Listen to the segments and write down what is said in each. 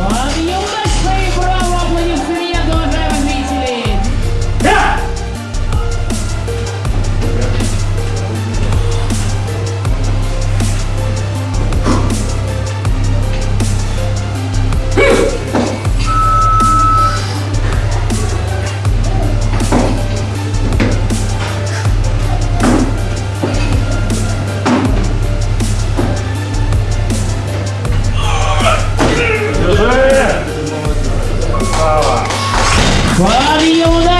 One. わりようだ。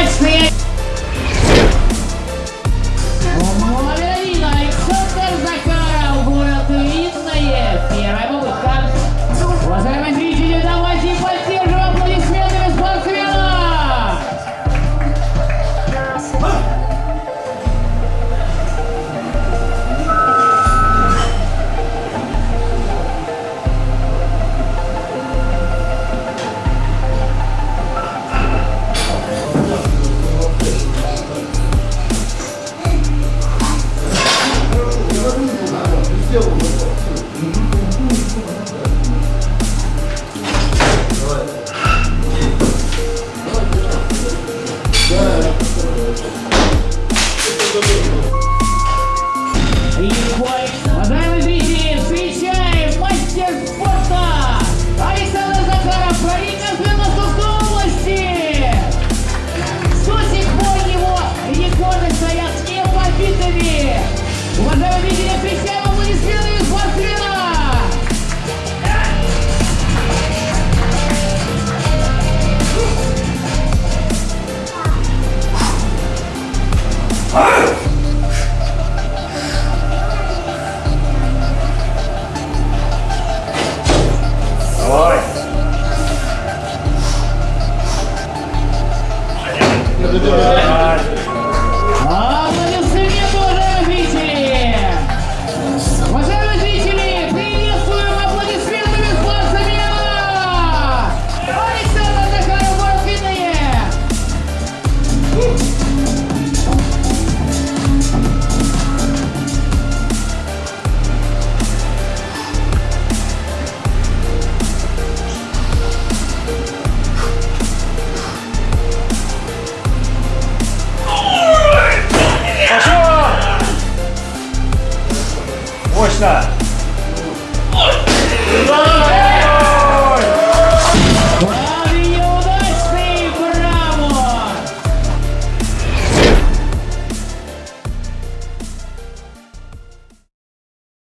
Costa.